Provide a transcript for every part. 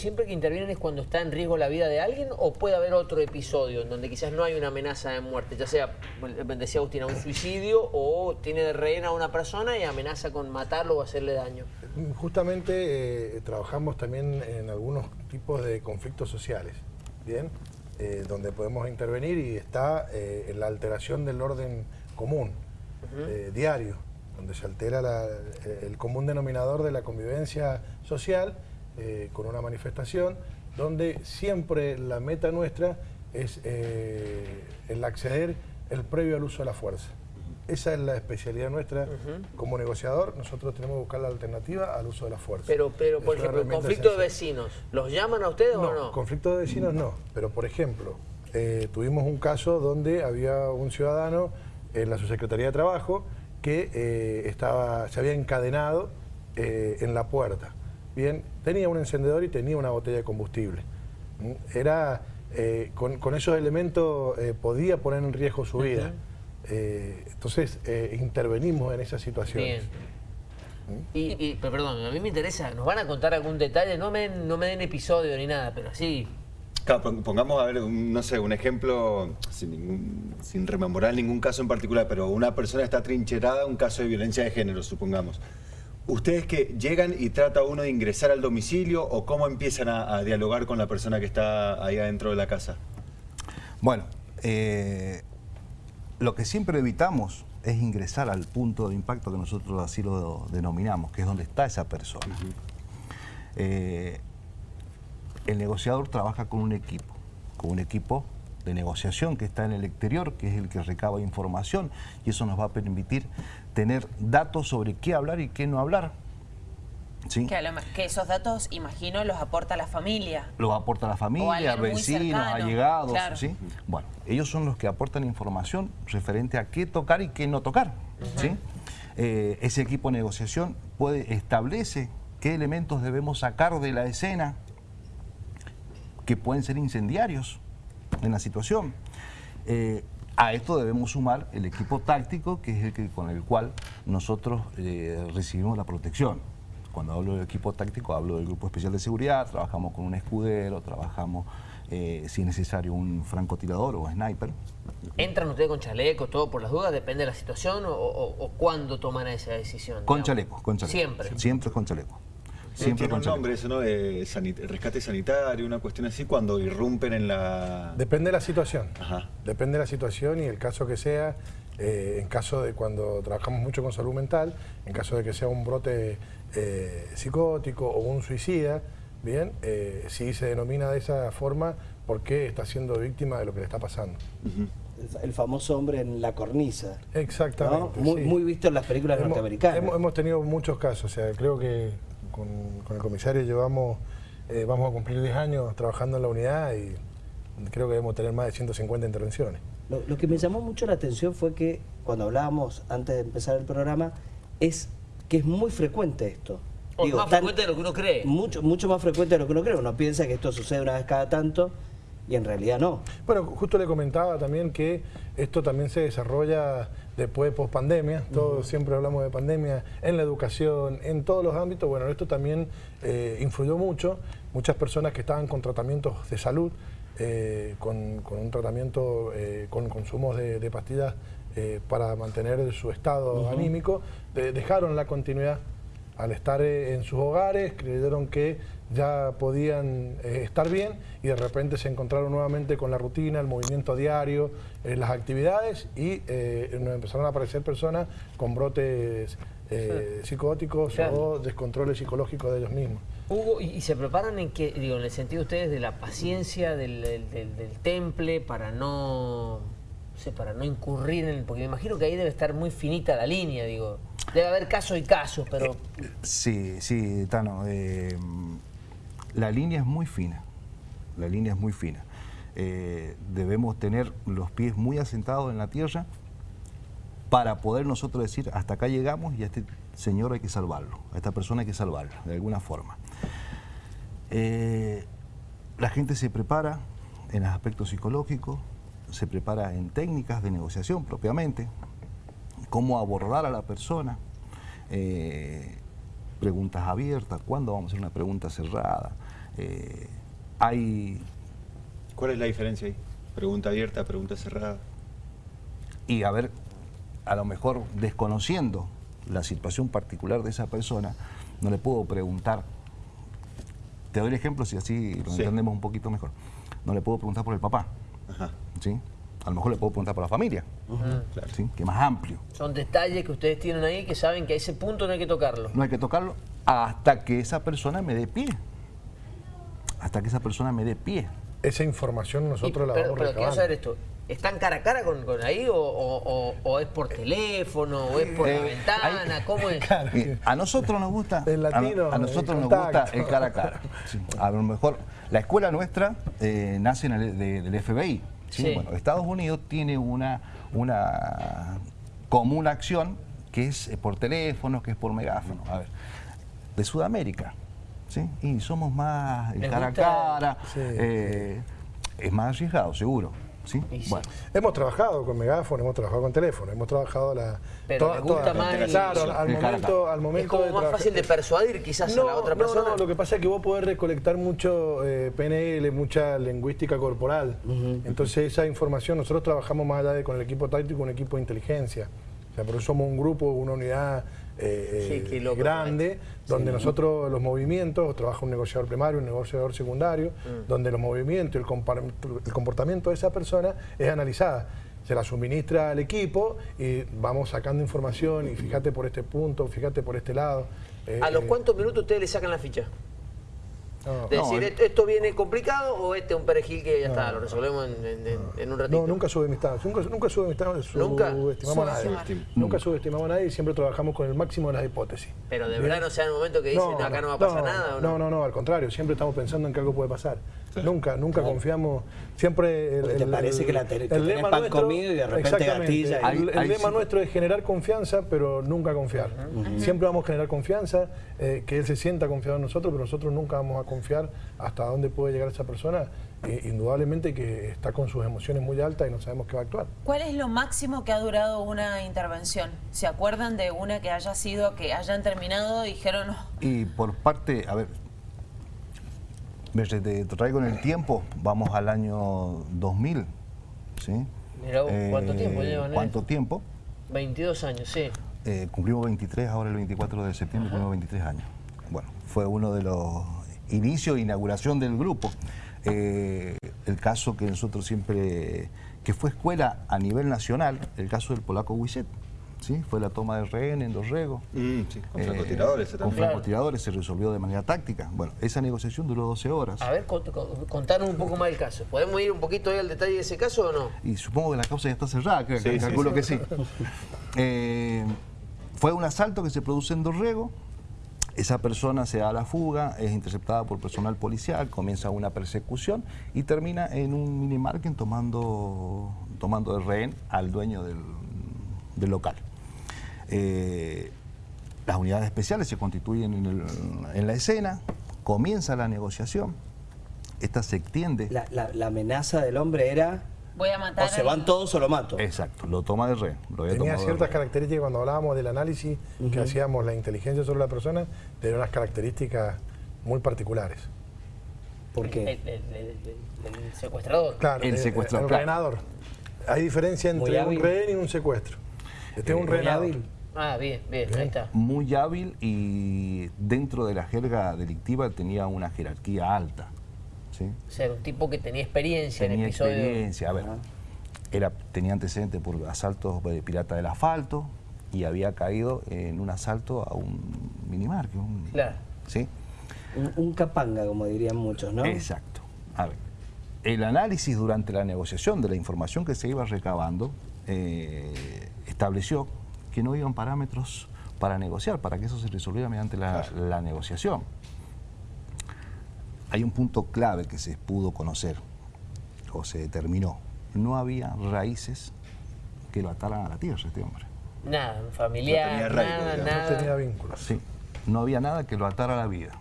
siempre que intervienen es cuando está en riesgo la vida de alguien o puede haber otro episodio en donde quizás no hay una amenaza de muerte, ya sea, decía Agustina, un suicidio o tiene de rehén a una persona y amenaza con matarlo o hacerle daño? Justamente eh, trabajamos también en algunos tipos de conflictos sociales, ¿bien? Eh, donde podemos intervenir y está eh, en la alteración del orden común, diario, donde se altera el común denominador de la convivencia social eh, con una manifestación donde siempre la meta nuestra es eh, el acceder el previo al uso de la fuerza. Esa es la especialidad nuestra como negociador. Nosotros tenemos que buscar la alternativa al uso de la fuerza. Pero, pero por ejemplo, conflicto de vecinos, ¿los llaman a ustedes o no? conflicto de vecinos no. Pero, por ejemplo, eh, tuvimos un caso donde había un ciudadano en la subsecretaría de Trabajo que estaba, se había encadenado en la puerta bien, tenía un encendedor y tenía una botella de combustible. Era, eh, con, esos elementos eh, podía poner en riesgo su vida. Eh, entonces intervenimos en esa situación. Bien. ¿Mm? Y, pero perdón, a mí me interesa, ¿nos van a contar algún detalle? No me, no me den episodio ni nada, pero sí... Claro, pongamos a ver, no sé, un ejemplo sin, sin rememorar ningún caso en particular, pero una persona está trincherada, un caso de violencia de género, supongamos. ¿Ustedes que llegan y trata uno de ingresar al domicilio o cómo empiezan a, dialogar con la persona que está ahí adentro de la casa? Bueno, eh, lo que siempre evitamos es ingresar al punto de impacto que nosotros así lo denominamos, que es donde está esa persona. Eh, el negociador trabaja con un equipo, con un equipo de negociación que está en el exterior, que es el que recaba información y eso nos va a permitir tener datos sobre qué hablar y qué no hablar. ¿Sí? Que, esos datos, imagino, los aporta la familia. Los aporta la familia, vecinos, allegados. ¿sí? Bueno, ellos son los que aportan información referente a qué tocar y qué no tocar. ¿sí? Eh, ese equipo de negociación puede, establece qué elementos debemos sacar de la escena que pueden ser incendiarios en la situación. Eh, a esto debemos sumar el equipo táctico, que es el que, con el cual nosotros eh, recibimos la protección. Cuando hablo del equipo táctico, hablo del Grupo Especial de Seguridad, trabajamos con un escudero, trabajamos, eh, si es necesario, un francotirador o sniper. ¿Entran ustedes con chaleco, todo por las dudas? ¿Depende de la situación o, o, cuándo toman esa decisión? Con chaleco, con chaleco. Siempre. Siempre con chaleco. Siempre tiene un nombre eso, ¿no? rescate sanitario, una cuestión así, cuando irrumpen en la... Depende de la situación. Depende de la situación y el caso que sea. Eh, en caso de cuando trabajamos mucho con salud mental, en caso de que sea un brote eh, psicótico o un suicida, bien, eh, si se denomina de esa forma porque está siendo víctima de lo que le está pasando. el, famoso hombre en la cornisa. Exactamente. Muy, visto en las películas norteamericanas. Hemos, hemos, tenido muchos casos, o sea, creo que con, el comisario llevamos, eh, vamos a cumplir 10 años trabajando en la unidad y creo que debemos tener más de 150 intervenciones. Lo, que me llamó mucho la atención fue que cuando hablábamos antes de empezar el programa, es que es muy frecuente esto. más frecuente de lo que uno cree. Mucho, mucho más frecuente de lo que uno cree. Uno piensa que esto sucede una vez cada tanto y en realidad no. Bueno, justo le comentaba también que esto también se desarrolla después de pospandemia, todos siempre hablamos de pandemia, en la educación, en todos los ámbitos, bueno, esto también eh, influyó mucho, muchas personas que estaban con tratamientos de salud, eh, con, un tratamiento eh, con consumos de, pastillas para mantener su estado anímico, dejaron la continuidad. Al estar en sus hogares, creyeron que ya podían eh, estar bien y de repente se encontraron nuevamente con la rutina, el movimiento diario, eh, las actividades y eh, nos empezaron a aparecer personas con brotes psicóticos o descontroles psicológicos de ellos mismos. Hugo, ¿y se preparan en qué, digo, en el sentido ustedes de la paciencia del, del, temple para no, para no incurrir en, porque me imagino que ahí debe estar muy finita la línea, digo, debe haber casos y casos, pero... Sí, sí, Tano, la línea es muy fina, la línea es muy fina. Eh, debemos tener los pies muy asentados en la tierra para poder nosotros decir, hasta acá llegamos y a este señor hay que salvarlo, a esta persona hay que salvarlo, de alguna forma. Eh, la gente se prepara en el aspecto psicológico, se prepara en técnicas de negociación propiamente, cómo abordar a la persona, eh, preguntas abiertas, cuándo vamos a hacer una pregunta cerrada, Eh, hay... ¿Cuál es la diferencia ahí? Pregunta abierta, pregunta cerrada. Y a ver, a lo mejor desconociendo la situación particular de esa persona, no le puedo preguntar. Te doy el ejemplo si así lo entendemos un poquito mejor. No le puedo preguntar por el papá. ¿sí? A lo mejor le puedo preguntar por la familia, ¿sí? que es más amplio. Son detalles que ustedes tienen ahí que saben que a ese punto no hay que tocarlo. No hay que tocarlo hasta que esa persona me dé pie. Hasta que esa persona me dé pie. Esa información nosotros la vamos Pero quiero saber esto. ¿Están cara a cara con, ahí o, es por teléfono o es por la eh, ventana? ¿Cómo es? a nosotros nos gusta, a, nosotros nos gusta el cara a cara. a lo mejor la escuela nuestra eh, nace en el, del FBI. Bueno, Estados Unidos tiene una, una común acción que es eh, por teléfono, que es por megáfono. A ver, de Sudamérica. ¿sí? Y somos más cara a cara. es más arriesgado, seguro. Bueno. Hemos trabajado con megáfono, hemos trabajado con teléfono, hemos trabajado la... Pero me gusta más Claro, al momento, al momento Es como más fácil de persuadir quizás a la otra persona. No, no, lo que pasa es que vos podés recolectar mucho eh, PNL, mucha lingüística corporal. Entonces esa información, nosotros trabajamos más allá de con el equipo táctico, un equipo de inteligencia. O sea, por eso somos un grupo, una unidad eh, eh, grande, donde nosotros los movimientos, trabaja un negociador primario, un negociador secundario, mm. donde los movimientos y el, comportamiento de esa persona es analizada se la suministra al equipo y vamos sacando información y fíjate por este punto, fíjate por este lado. ¿A los eh, cuántos minutos ustedes le sacan la ficha? Decir, ¿esto viene complicado o este es un perejil que ya está, lo resolvemos en, un ratito? No, nunca subestimamos, nunca, nunca subestimamos, ¿Nunca? subestimamos a nadie. Nunca subestimamos a nadie y siempre trabajamos con el máximo de las hipótesis. Pero de verdad no sea el momento que dicen, acá no va a pasar nada. no, no, no, al contrario, siempre estamos pensando en que algo puede pasar. Nunca, nunca confiamos. Siempre el, te parece que la el lema pan nuestro, comido y de repente gatilla. El, lema nuestro es generar confianza, pero nunca confiar. Siempre vamos a generar confianza, eh, que él se sienta confiado en nosotros, pero nosotros nunca vamos a confiar hasta dónde puede llegar esa persona. Eh, indudablemente que está con sus emociones muy altas y no sabemos qué va a actuar. ¿Cuál es lo máximo que ha durado una intervención? ¿Se acuerdan de una que haya sido, que hayan terminado y dijeron... Y por parte, a ver, me traigo en el tiempo, vamos al año 2000, ¿sí? ¿cuánto tiempo llevan? ¿Cuánto tiempo? 22 años, sí. Eh, cumplimos 23, ahora el 24 de septiembre cumplimos 23 años. Bueno, fue uno de los inicios e inauguración del grupo. Eh, el caso que nosotros siempre, que fue escuela a nivel nacional, el caso del polaco Wisset. ¿Sí? Fue la toma de rehén en Dorrego. Mm, sí, con francotiradores. Eh, con francotiradores se resolvió de manera táctica. Bueno, esa negociación duró 12 horas. A ver, contanos un poco más el caso. ¿Podemos ir un poquito ahí al detalle de ese caso o no? Y supongo que la causa ya está cerrada, calculo que sí. Eh, fue un asalto que se produce en Dorrego. Esa persona se da a la fuga, es interceptada por personal policial, comienza una persecución y termina en un minimarket tomando, tomando de rehén al dueño del local. Eh, las unidades especiales se constituyen en, la escena, comienza la negociación, esta se extiende. La, amenaza del hombre era... Voy a matar o se van todos o lo mato. Exacto, lo toma de rey. tenía ciertas características cuando hablábamos del análisis que hacíamos la inteligencia sobre la persona, tenía unas características muy particulares. ¿Por qué? El, secuestrador. Claro, el, secuestrador, Hay diferencia entre un rehén y un secuestro. Este es un rehén Ah, bien, bien, ahí está. Muy hábil y dentro de la jerga delictiva tenía una jerarquía alta. ¿sí? O sea, un tipo que tenía experiencia en episodios... experiencia, a ver, era, tenía antecedentes por asaltos de pirata del asfalto y había caído en un asalto a un minimarket. Un, claro. ¿sí? Un, capanga, como dirían muchos, ¿no? Exacto. A ver, el análisis durante la negociación de la información que se iba recabando eh, estableció que no iban parámetros para negociar, para que eso se resolviera mediante la, negociación. Hay un punto clave que se pudo conocer o se determinó. No había raíces que lo ataran a la tierra este hombre. Nada, familiar, nada, nada. No tenía vínculos. Sí, no había nada que lo atara a la vida.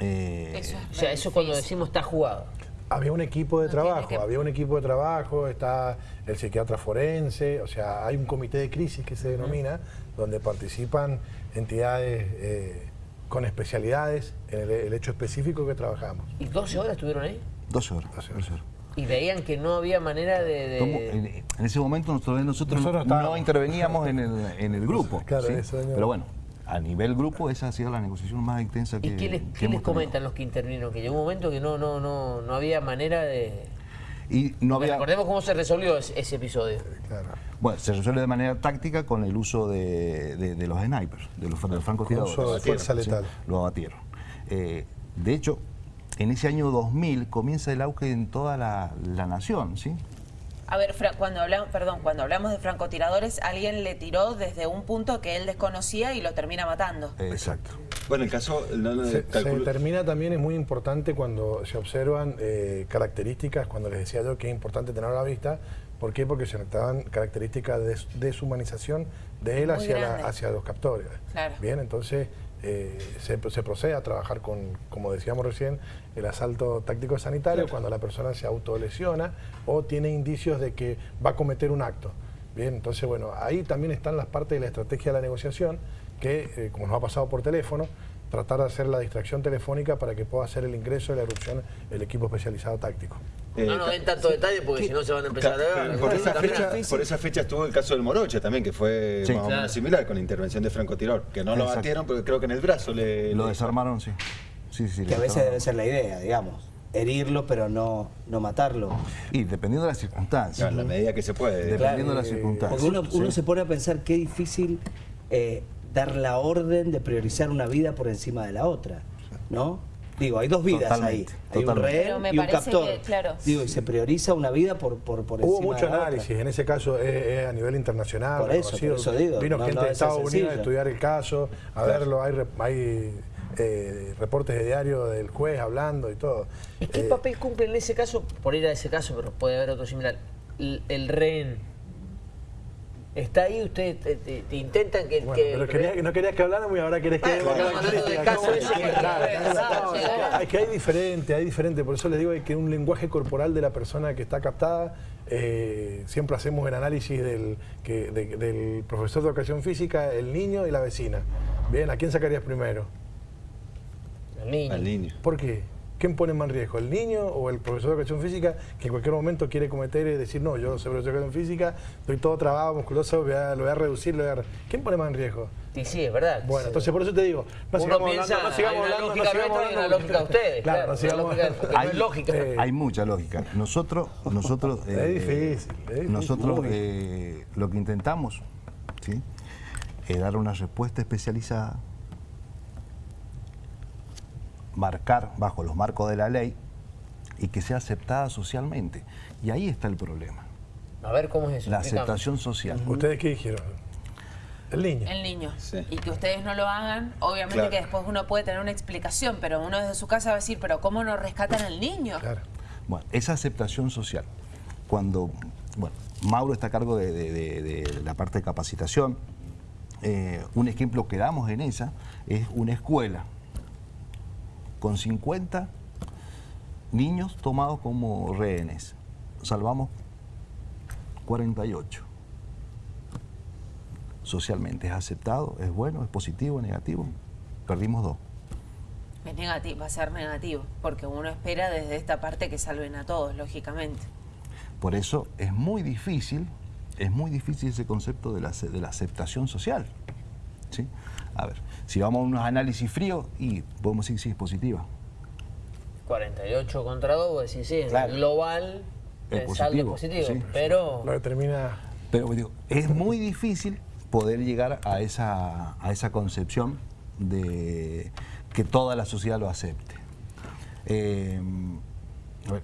Eh, o sea, eso cuando decimos está jugado. Había un equipo de trabajo, había un equipo de trabajo, está el psiquiatra forense, o sea, hay un comité de crisis que se denomina, donde participan entidades eh, con especialidades en el, hecho específico que trabajamos. ¿Y 12 horas estuvieron ahí? 12 horas. 12 horas. Y veían que no había manera de... En, ese momento nosotros, nosotros, no interveníamos en el, en el grupo. Claro, eso, Pero bueno, a nivel grupo esa ha sido la negociación más intensa que ¿Y qué les, ¿qué les comentan los que intervinieron? Que llegó un momento que no, no, no, no había manera de... Y no había... Recordemos cómo se resolvió ese, episodio. Claro. Bueno, se resuelve de manera táctica con el uso de, de, los snipers, de los, de los francotiradores. Uso de fuerza letal. lo abatieron. Eh, de hecho, en ese año 2000 comienza el auge en toda la, la nación, ¿sí? A ver, cuando hablamos, perdón, cuando hablamos de francotiradores, alguien le tiró desde un punto que él desconocía y lo termina matando. Exacto. Bueno, el caso... se, determina también, es muy importante cuando se observan eh, características, cuando les decía yo que es importante tener a la vista, ¿por qué? Porque se notaban características de deshumanización de él hacia, hacia los captores. Claro. Bien, entonces eh, se, procede a trabajar con, como decíamos recién, el asalto táctico sanitario cuando la persona se autolesiona o tiene indicios de que va a cometer un acto. Bien, entonces, bueno, ahí también están las partes de la estrategia de la negociación que, eh, como nos ha pasado por teléfono, tratar de hacer la distracción telefónica para que pueda hacer el ingreso de la erupción el equipo especializado táctico. No nos den tanto detalle porque si no se van a empezar a ver. Por esa, fecha, por esa fecha estuvo el caso del Moroche también, que fue más o menos similar con la intervención de francotirador, que no lo batieron, pero creo que en el brazo le... Lo desarmaron, sí. sí, sí que a veces debe ser la idea, digamos herirlo, pero no, no matarlo. Y dependiendo de las circunstancias. en la medida que se puede. Dependiendo de las circunstancias. Porque uno, se pone a pensar qué difícil eh, dar la orden de priorizar una vida por encima de la otra, ¿no? Digo, hay dos vidas ahí. Hay un rehén y un captor. Digo, y se prioriza una vida por, por, por Hubo mucho análisis, en ese caso es, a nivel internacional. Por eso, por eso digo. Vino gente de Estados Unidos a estudiar el caso, a verlo, hay, hay eh, reportes de diario del juez hablando y todo. ¿Y qué eh, papel cumple en ese caso, por ir a ese caso, pero puede haber otro similar, el, el rehén? Está ahí, ustedes te, intentan que... pero quería, no querías que habláramos y ahora querés que... Es que hay diferente, hay diferente, por eso les digo que un lenguaje corporal de la persona que está captada, eh, siempre hacemos el análisis del, que, del profesor de educación física, el niño y la vecina. Bien, ¿a quién sacarías primero? Al niño. Al niño. ¿Por qué? ¿Quién pone más riesgo? ¿El niño o el profesor de educación física que en cualquier momento quiere cometer y decir, no, yo soy profesor de educación física, estoy todo trabado, musculoso, lo voy a, reducir, lo voy a... ¿Quién pone más en riesgo? Sí, sí, es verdad. Bueno, entonces por eso te digo, no sigamos hablando, no sigamos hablando, no sigamos hablando. Hay una lógica de ustedes, claro, no sigamos, hay, lógica. hay mucha lógica. Nosotros, nosotros... es eh, difícil, es difícil. Nosotros eh, lo que intentamos, ¿sí? es dar una respuesta especializada marcar bajo los marcos de la ley y que sea aceptada socialmente. Y ahí está el problema. A ver cómo es eso. La aceptación social. ¿Ustedes qué dijeron? El niño. El niño. Y que ustedes no lo hagan, obviamente que después uno puede tener una explicación, pero uno desde su casa va a decir, pero ¿cómo no rescatan al niño? Claro. Bueno, esa aceptación social, cuando, bueno, Mauro está a cargo de, la parte de capacitación, eh, un ejemplo que damos en esa es una escuela con 50 niños tomados como rehenes. Salvamos 48. Socialmente es aceptado, es bueno, es positivo, es negativo. Perdimos dos. Es negativo, va a ser negativo, porque uno espera desde esta parte que salven a todos, lógicamente. Por eso es muy difícil, es muy difícil ese concepto de la, de la aceptación social. ¿sí? A ver, si vamos a unos análisis fríos, y podemos decir si es positiva. 48 contra 2, decir sí, claro. global es el saldo es positivo, pero... Lo determina... Pero digo, es muy difícil poder llegar a esa, a esa concepción de que toda la sociedad lo acepte. Eh,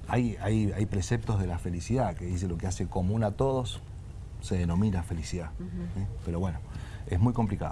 hay, hay, hay, preceptos de la felicidad que dice lo que hace común a todos se denomina felicidad. ¿eh? Pero bueno, es muy complicado.